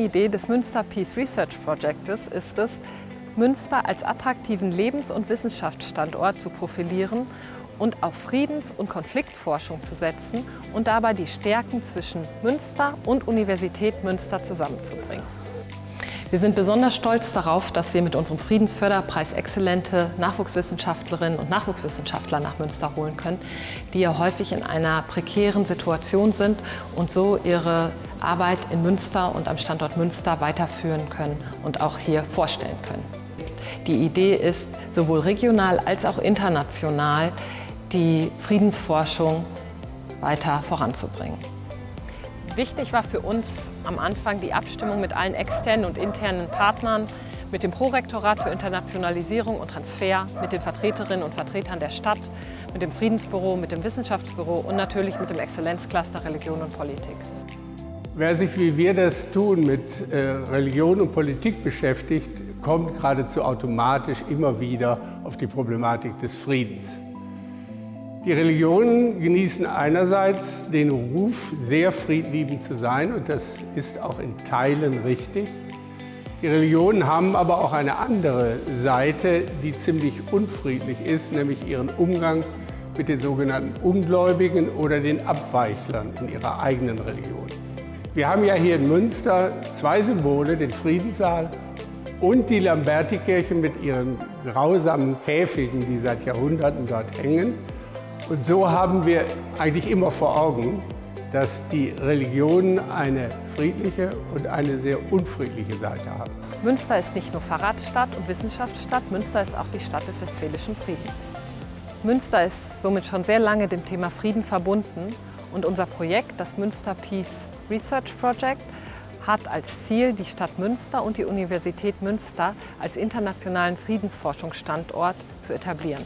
Kernidee des Münster Peace Research Projects ist es, Münster als attraktiven Lebens- und Wissenschaftsstandort zu profilieren und auf Friedens- und Konfliktforschung zu setzen und dabei die Stärken zwischen Münster und Universität Münster zusammenzubringen. Wir sind besonders stolz darauf, dass wir mit unserem Friedensförderpreis exzellente Nachwuchswissenschaftlerinnen und Nachwuchswissenschaftler nach Münster holen können, die ja häufig in einer prekären Situation sind und so ihre Arbeit in Münster und am Standort Münster weiterführen können und auch hier vorstellen können. Die Idee ist, sowohl regional als auch international die Friedensforschung weiter voranzubringen. Wichtig war für uns am Anfang die Abstimmung mit allen externen und internen Partnern, mit dem Prorektorat für Internationalisierung und Transfer, mit den Vertreterinnen und Vertretern der Stadt, mit dem Friedensbüro, mit dem Wissenschaftsbüro und natürlich mit dem Exzellenzcluster Religion und Politik. Wer sich wie wir das tun mit äh, Religion und Politik beschäftigt, kommt geradezu automatisch immer wieder auf die Problematik des Friedens. Die Religionen genießen einerseits den Ruf, sehr friedliebend zu sein und das ist auch in Teilen richtig. Die Religionen haben aber auch eine andere Seite, die ziemlich unfriedlich ist, nämlich ihren Umgang mit den sogenannten Ungläubigen oder den Abweichlern in ihrer eigenen Religion. Wir haben ja hier in Münster zwei Symbole, den Friedenssaal und die Lambertikirche mit ihren grausamen Käfigen, die seit Jahrhunderten dort hängen. Und so haben wir eigentlich immer vor Augen, dass die Religionen eine friedliche und eine sehr unfriedliche Seite haben. Münster ist nicht nur Fahrradstadt und Wissenschaftsstadt, Münster ist auch die Stadt des westfälischen Friedens. Münster ist somit schon sehr lange dem Thema Frieden verbunden und unser Projekt, das Münster Peace Research Project, hat als Ziel, die Stadt Münster und die Universität Münster als internationalen Friedensforschungsstandort zu etablieren.